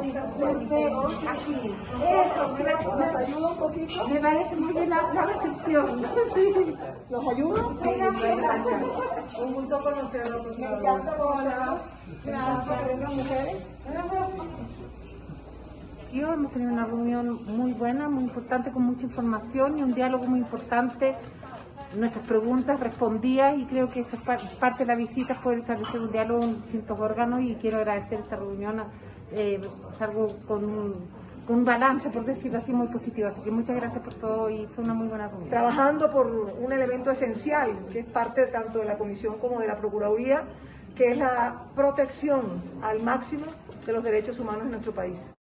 Así. Eso, me parece, ¿Nos ayuda un poquito? me parece muy bien la, recepción. Sí. Sí, gracias. Un gusto conocerlos. Me encanta que vengan mujeres. Hemos tenido una reunión muy buena, muy importante, con mucha información y un diálogo muy importante. Nuestras preguntas respondidas y creo que eso es par- parte de la visita, poder establecer un diálogo en distintos órganos y quiero agradecer esta reunión. Eh, con un, con un balance, por decirlo así, muy positivo. Así que muchas gracias por todo y fue una muy buena reunión. Trabajando por un elemento esencial, que es parte tanto de la Comisión como de la Procuraduría, que es la protección al máximo de los derechos humanos en nuestro país.